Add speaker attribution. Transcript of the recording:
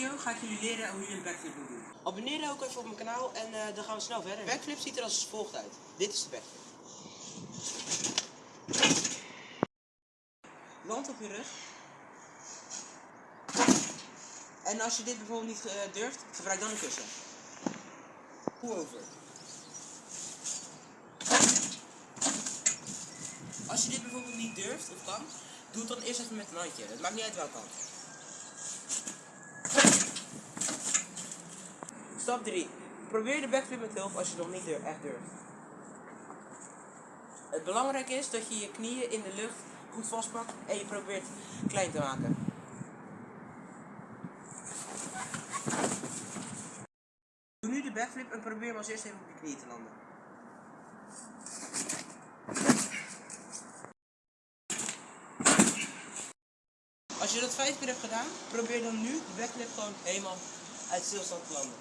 Speaker 1: video ga ik jullie leren hoe je een backflip moet doen.
Speaker 2: Abonneer ook even op mijn kanaal en eh, dan gaan we snel verder. Backflip ziet er als volgt uit. Dit is de backflip.
Speaker 1: Land op je rug. En als je dit bijvoorbeeld niet eh, durft, gebruik dan een kussen. Hoe over. Als je dit bijvoorbeeld niet durft of kan, doe het dan eerst even met een handje. Het maakt niet uit welke kant. Stap 3. Probeer de backflip met hulp als je nog niet echt durft. Het belangrijke is dat je je knieën in de lucht goed vastpakt en je probeert klein te maken. Doe nu de backflip en probeer hem als eerst even op je knieën te landen. Als je dat vijf keer hebt gedaan, probeer dan nu de backflip gewoon helemaal uit stilstand te landen.